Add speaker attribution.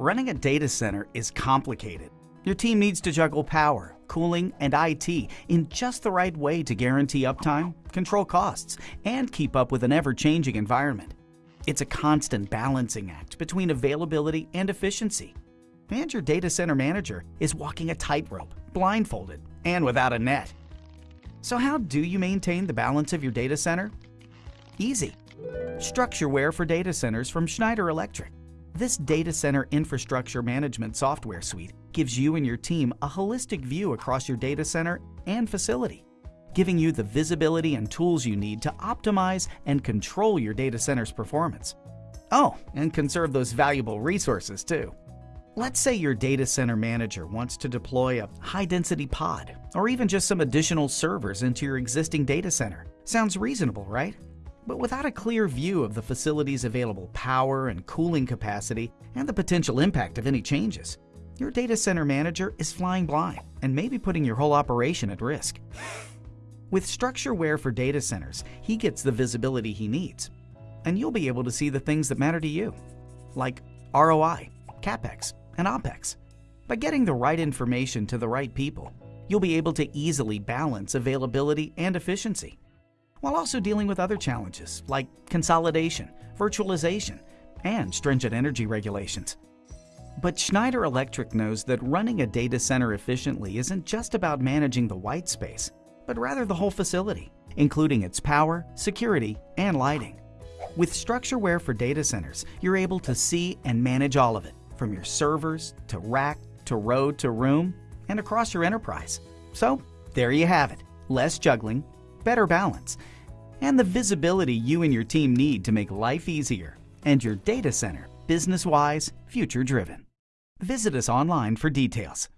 Speaker 1: Running a data center is complicated. Your team needs to juggle power, cooling, and IT in just the right way to guarantee uptime, control costs, and keep up with an ever-changing environment. It's a constant balancing act between availability and efficiency. And your data center manager is walking a tightrope, blindfolded, and without a net. So how do you maintain the balance of your data center? Easy. StruxureWare for data centers from Schneider Electric. This data center infrastructure management software suite gives you and your team a holistic view across your data center and facility, giving you the visibility and tools you need to optimize and control your data center's performance. Oh, and conserve those valuable resources too. Let's say your data center manager wants to deploy a high-density pod or even just some additional servers into your existing data center. Sounds reasonable, right? But without a clear view of the facility's available power and cooling capacity and the potential impact of any changes, your data center manager is flying blind and may be putting your whole operation at risk. With StruxureWare for data centers, he gets the visibility he needs, and you'll be able to see the things that matter to you, like ROI, CapEx, and OpEx. By getting the right information to the right people, you'll be able to easily balance availability and efficiency, while also dealing with other challenges like consolidation, virtualization, and stringent energy regulations. But Schneider Electric knows that running a data center efficiently isn't just about managing the white space, but rather the whole facility, including its power, security, and lighting. With StruxureWare for data centers, you're able to see and manage all of it, from your servers to rack to row to room and across your enterprise. So there you have it. Less juggling, better balance, and the visibility you and your team need to make life easier and your data center business-wise, future-driven. Visit us online for details.